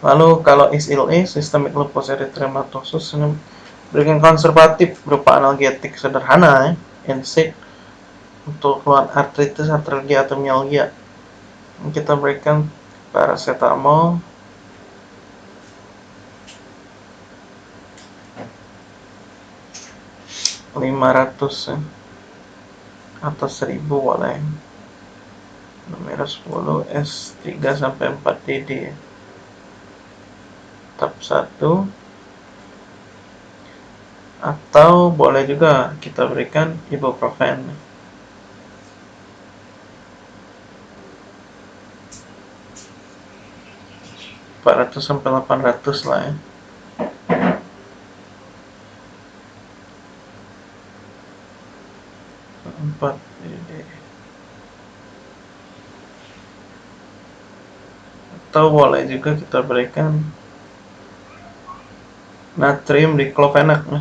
Lalu kalau SLE, Systemic Lupus Erythematosus, berikan konservatif berupa analgetik sederhana, ya, NSAID, untuk keluhan artritis, artralgia, atau mialgia. Kita berikan paracetamol, 500 ya. Atau 1000 boleh. Nomor 10 S3 sampai 4 DD tab 1 atau boleh juga kita berikan ibuprofen. 400 sampai 800 lah ya. Empat atau boleh juga kita berikan natrium diclofenac ya.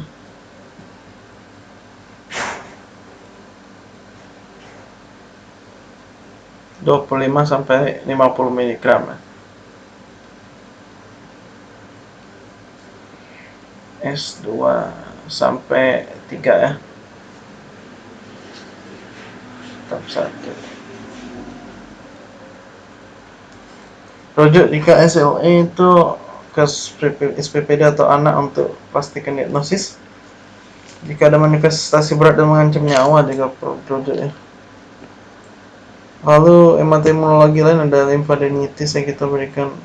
dua puluh lima sampai lima puluh miligram ya. S2 sampai 3 ya tab 1 rujuk jika SLE itu ke SPPD atau anak untuk pastikan diagnosis jika ada manifestasi berat dan mengancam nyawa juga rujuk ya lalu hematologi lain ada limfadenitis yang kita berikan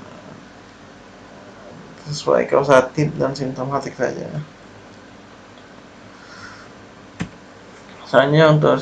sesuai kausatif dan simptomatik saja. Misalnya untuk